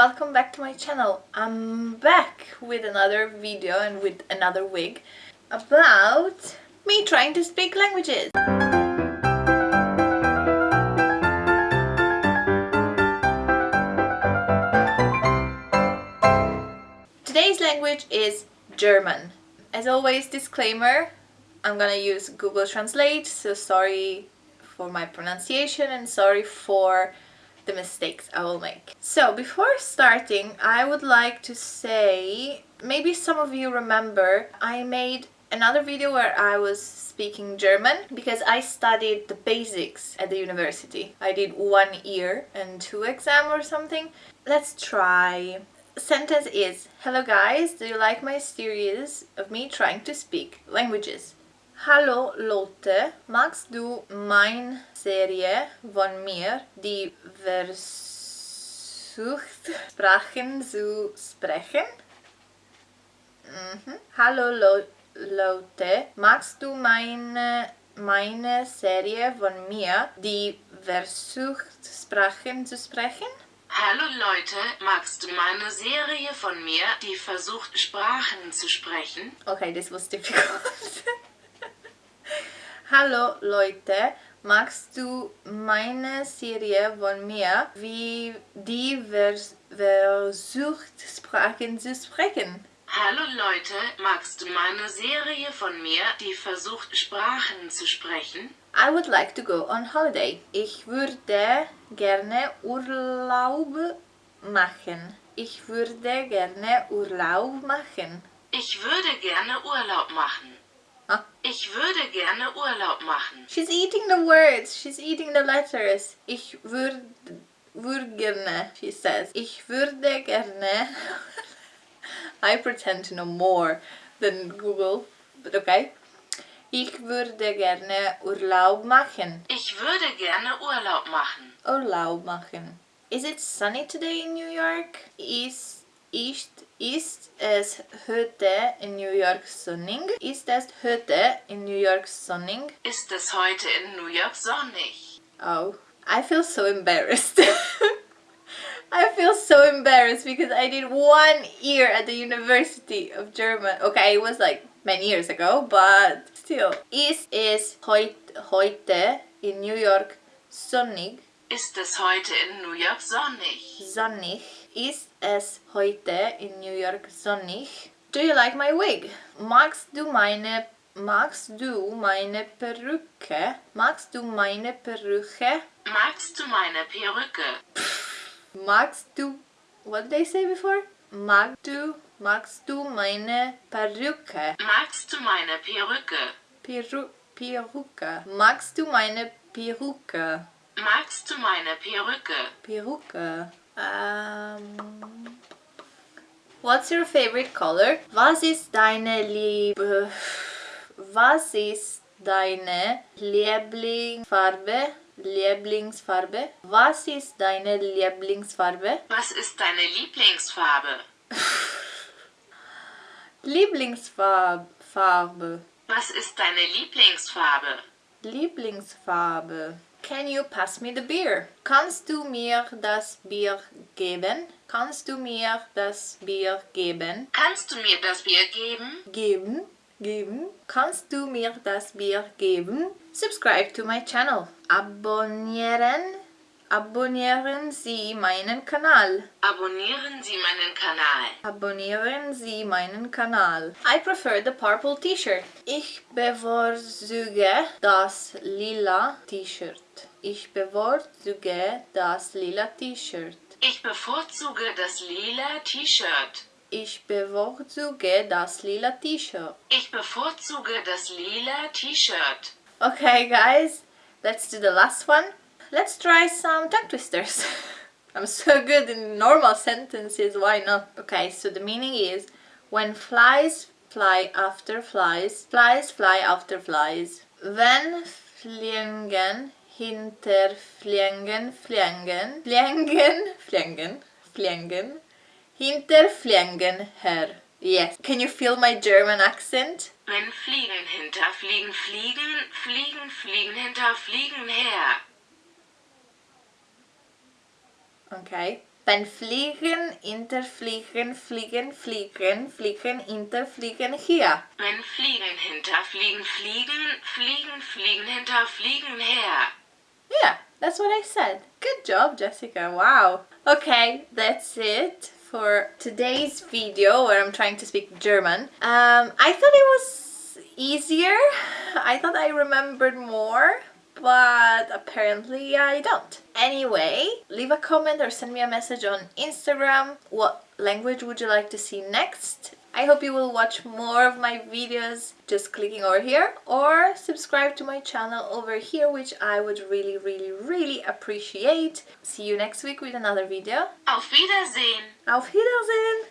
welcome back to my channel. I'm back with another video and with another wig about me trying to speak languages. Today's language is German. As always, disclaimer, I'm gonna use Google Translate, so sorry for my pronunciation and sorry for the mistakes I will make. So before starting I would like to say maybe some of you remember I made another video where I was speaking German because I studied the basics at the university. I did one year and two exam or something. Let's try. Sentence is Hello guys, do you like my series of me trying to speak languages? Hallo Lotte, magst du mein Serie von mir, die versucht Sprachen zu sprechen? Mhm. Hallo Lo Lotte, magst du meine, meine Serie von mir, die versucht Sprachen zu sprechen? Hallo Leute, magst du meine Serie von mir, die versucht Sprachen zu sprechen? Okay, this was difficult. Hallo Leute, magst du meine Serie von mir, wie die vers versucht Sprachen zu sprechen? Hallo Leute, magst du meine Serie von mir, die versucht Sprachen zu sprechen? I would like to go on holiday. Ich würde gerne Urlaub machen. Ich würde gerne Urlaub machen. Ich würde gerne Urlaub machen. Ich würde gerne Urlaub machen. She's eating the words. She's eating the letters. Ich würde, würde gerne, she says. Ich würde gerne. I pretend to know more than Google, but okay. Ich würde gerne Urlaub machen. Ich würde gerne Urlaub machen. Urlaub machen. Is it sunny today in New York? Ist, ist, ist es heute in New York sonnig? Ist es heute in New York sonnig? Ist es heute in New York sonnig? Oh, I feel so embarrassed. I feel so embarrassed because I did one year at the University of German. Okay, it was like many years ago, but still. Ist es heut, heute in New York sonnig? Ist es heute in New York sonnig? Sonnig. Ist es heute in New York sonnig? Do you like my wig? Magst du meine Magst du meine Perücke? Magst du meine Perücke? Magst du meine Perücke? Magst du What did I say before? Magst du Magst du meine Perücke? Magst du meine Perücke? Peru Perücke. Magst du meine Perücke? Magst du meine Perücke? Perücke. Um, what's your favorite color? Was ist deine Liebe? Was ist deine Lieblingsfarbe? Lieblingsfarbe? Was ist deine Lieblingsfarbe? Was ist deine Lieblingsfarbe? Lieblingsfarbe. Was ist deine Lieblingsfarbe? Lieblingsfarbe. Can you pass me the beer? Kannst du mir das Bier geben? Kannst du mir das Bier geben? Kannst du mir das Bier geben? Geben? Geben? Kannst du mir das Bier geben? Subscribe to my channel. Abonnieren? Abonnieren Sie meinen Kanal. Abonnieren Sie meinen Kanal. Abonnieren Sie meinen Kanal. I prefer the purple t-shirt. Ich bevorzuge das lila T-Shirt. Ich bevorzuge das lila T-Shirt. Ich bevorzuge das lila T-Shirt. Ich bevorzuge das lila T-Shirt. Ich bevorzuge das lila T-Shirt. Okay guys, let's do the last one. Let's try some tongue twisters. I'm so good in normal sentences, why not? Okay, so the meaning is when flies fly after flies, flies fly after flies. Wenn Fliegen hinter Fliegen fliegen, fliegen, fliegen, fliegen, hinter Fliegen her. Yes. Can you feel my German accent? Wenn Fliegen hinter Fliegen fliegen, Fliegen fliegen hinter Fliegen her. Okay. Wenn fliegen, interfliegen, fliegen, fliegen, fliegen, interfliegen hier. Wenn Fliegen hinterfliegen, fliegen, fliegen, fliegen hinter, fliegen her. Yeah, that's what I said. Good job, Jessica. Wow. Okay, that's it for today's video where I'm trying to speak German. Um, I thought it was easier. I thought I remembered more but apparently I don't. Anyway, leave a comment or send me a message on Instagram. What language would you like to see next? I hope you will watch more of my videos just clicking over here or subscribe to my channel over here which I would really really really appreciate. See you next week with another video. Auf Wiedersehen! Auf Wiedersehen!